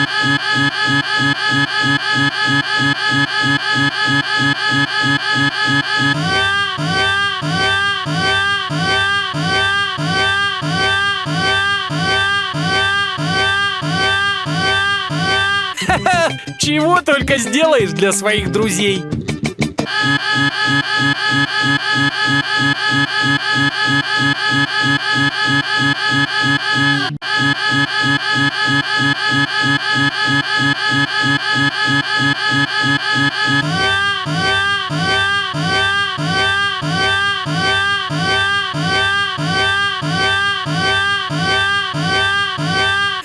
Чего только сделаешь для своих друзей.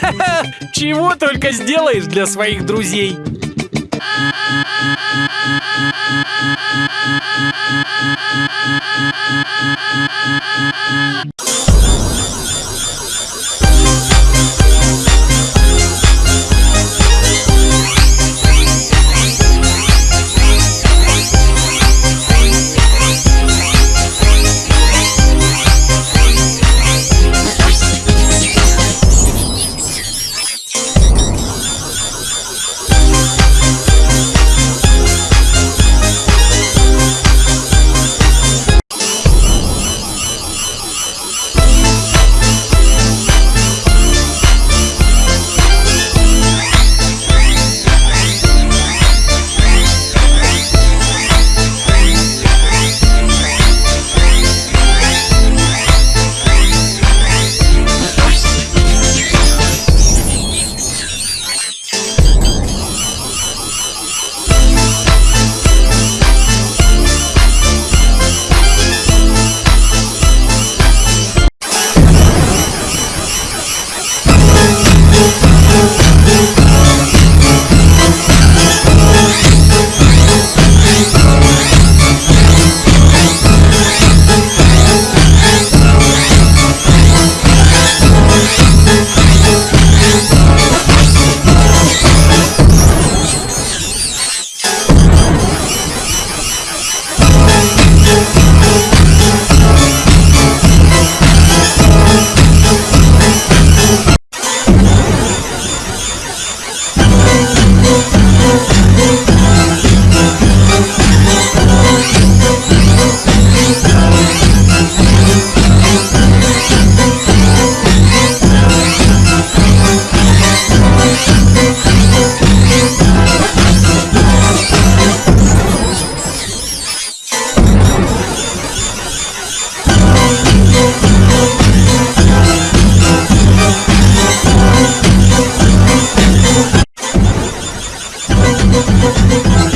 Чего только сделаешь для своих друзей.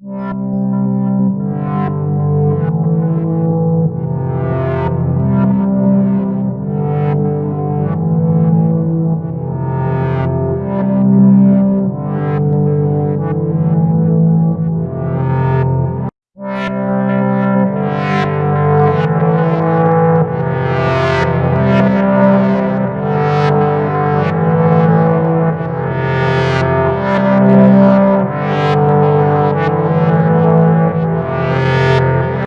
Música